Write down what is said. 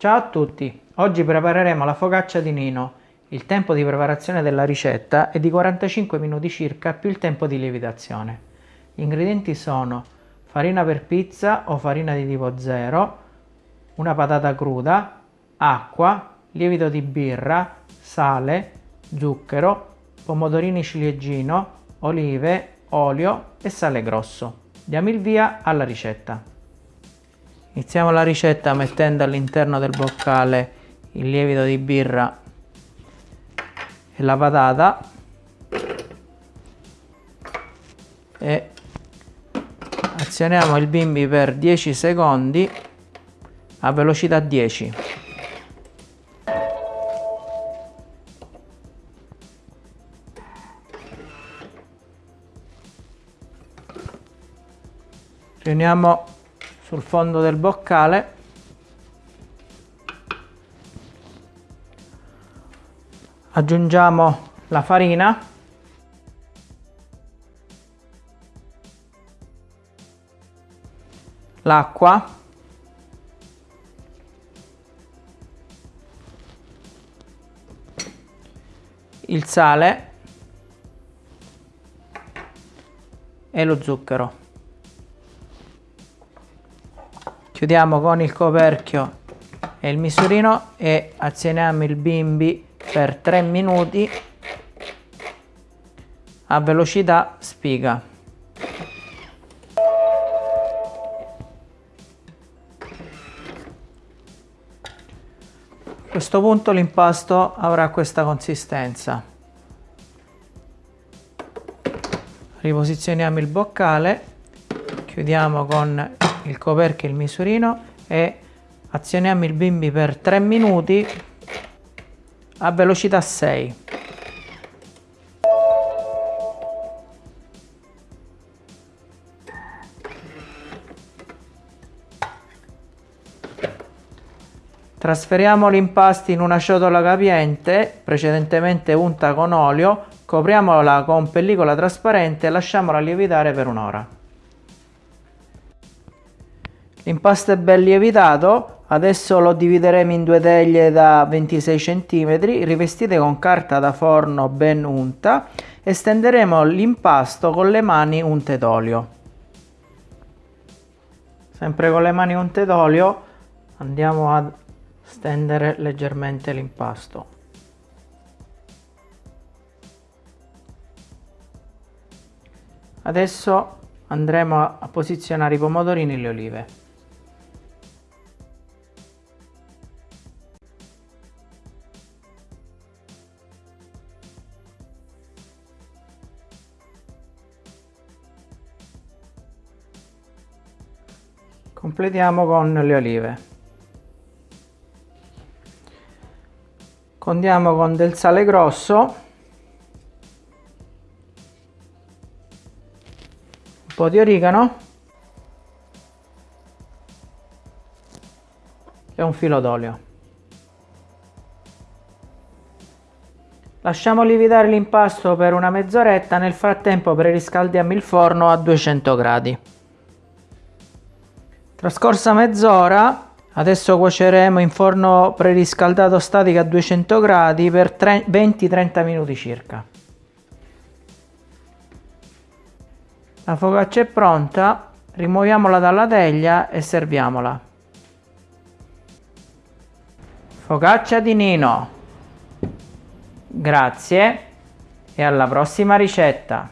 Ciao a tutti, oggi prepareremo la focaccia di Nino. Il tempo di preparazione della ricetta è di 45 minuti circa più il tempo di lievitazione. Gli ingredienti sono farina per pizza o farina di tipo 0, una patata cruda, acqua, lievito di birra, sale, zucchero, pomodorini ciliegino, olive, olio e sale grosso. Diamo il via alla ricetta. Iniziamo la ricetta mettendo all'interno del boccale il lievito di birra e la patata. E azioniamo il bimbi per 10 secondi a velocità 10 riuniamo sul fondo del boccale. Aggiungiamo la farina. L'acqua. Il sale. E lo zucchero chiudiamo con il coperchio e il misurino e azioniamo il bimbi per 3 minuti a velocità spiga. A questo punto l'impasto avrà questa consistenza. Riposizioniamo il boccale chiudiamo con il coperchio e il misurino e azioniamo il bimbi per 3 minuti a velocità 6 Trasferiamo l'impasto in una ciotola capiente, precedentemente unta con olio, copriamola con pellicola trasparente e lasciamola lievitare per un'ora. L'impasto è ben lievitato, adesso lo divideremo in due teglie da 26 cm, rivestite con carta da forno ben unta e stenderemo l'impasto con le mani unte d'olio. Sempre con le mani unte d'olio andiamo a stendere leggermente l'impasto. Adesso andremo a posizionare i pomodorini e le olive. Completiamo con le olive. Condiamo con del sale grosso. Un po' di origano. E un filo d'olio. Lasciamo lievitare l'impasto per una mezz'oretta nel frattempo preriscaldiamo il forno a 200 gradi Trascorsa mezz'ora, adesso cuoceremo in forno preriscaldato statico a 200 gradi per 20-30 minuti circa. La focaccia è pronta, rimuoviamola dalla teglia e serviamola. Focaccia di Nino. Grazie e alla prossima ricetta.